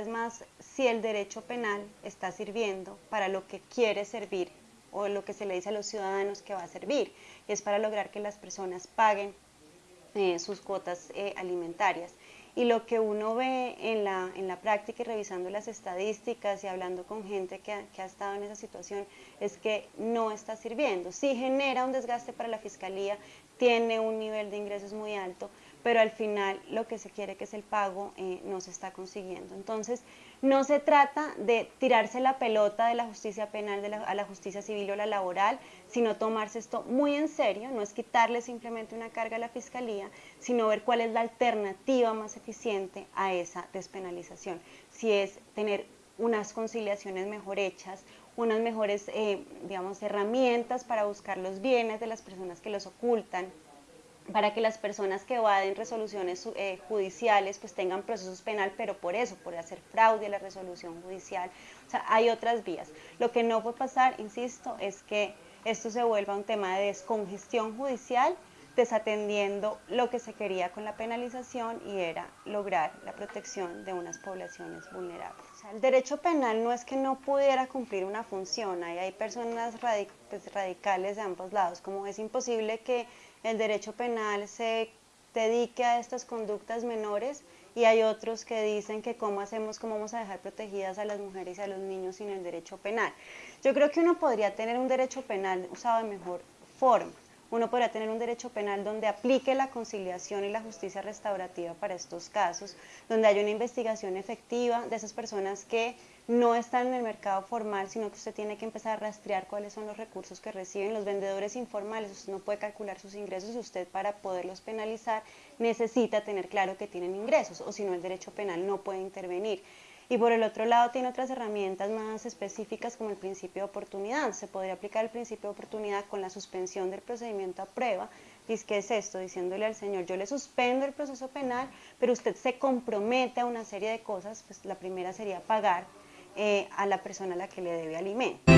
es más si el derecho penal está sirviendo para lo que quiere servir o lo que se le dice a los ciudadanos que va a servir, y es para lograr que las personas paguen eh, sus cuotas eh, alimentarias. Y lo que uno ve en la, en la práctica y revisando las estadísticas y hablando con gente que ha, que ha estado en esa situación es que no está sirviendo. Sí genera un desgaste para la fiscalía, tiene un nivel de ingresos muy alto, pero al final lo que se quiere que es el pago eh, no se está consiguiendo. Entonces, no se trata de tirarse la pelota de la justicia penal a la justicia civil o la laboral, sino tomarse esto muy en serio, no es quitarle simplemente una carga a la fiscalía, sino ver cuál es la alternativa más eficiente a esa despenalización. Si es tener unas conciliaciones mejor hechas, unas mejores, eh, digamos, herramientas para buscar los bienes de las personas que los ocultan, para que las personas que evaden resoluciones eh, judiciales pues tengan procesos penal, pero por eso, por hacer fraude a la resolución judicial. O sea, hay otras vías. Lo que no puede pasar, insisto, es que esto se vuelva un tema de descongestión judicial, desatendiendo lo que se quería con la penalización y era lograr la protección de unas poblaciones vulnerables. El derecho penal no es que no pudiera cumplir una función, hay, hay personas pues, radicales de ambos lados, como es imposible que el derecho penal se dedique a estas conductas menores y hay otros que dicen que cómo hacemos, cómo vamos a dejar protegidas a las mujeres y a los niños sin el derecho penal. Yo creo que uno podría tener un derecho penal usado de mejor forma. Uno podría tener un derecho penal donde aplique la conciliación y la justicia restaurativa para estos casos, donde haya una investigación efectiva de esas personas que no están en el mercado formal, sino que usted tiene que empezar a rastrear cuáles son los recursos que reciben los vendedores informales. Usted no puede calcular sus ingresos y usted para poderlos penalizar necesita tener claro que tienen ingresos o si no el derecho penal no puede intervenir. Y por el otro lado tiene otras herramientas más específicas como el principio de oportunidad. Se podría aplicar el principio de oportunidad con la suspensión del procedimiento a prueba. ¿Y qué es esto? Diciéndole al señor, yo le suspendo el proceso penal, pero usted se compromete a una serie de cosas. Pues la primera sería pagar eh, a la persona a la que le debe alimento.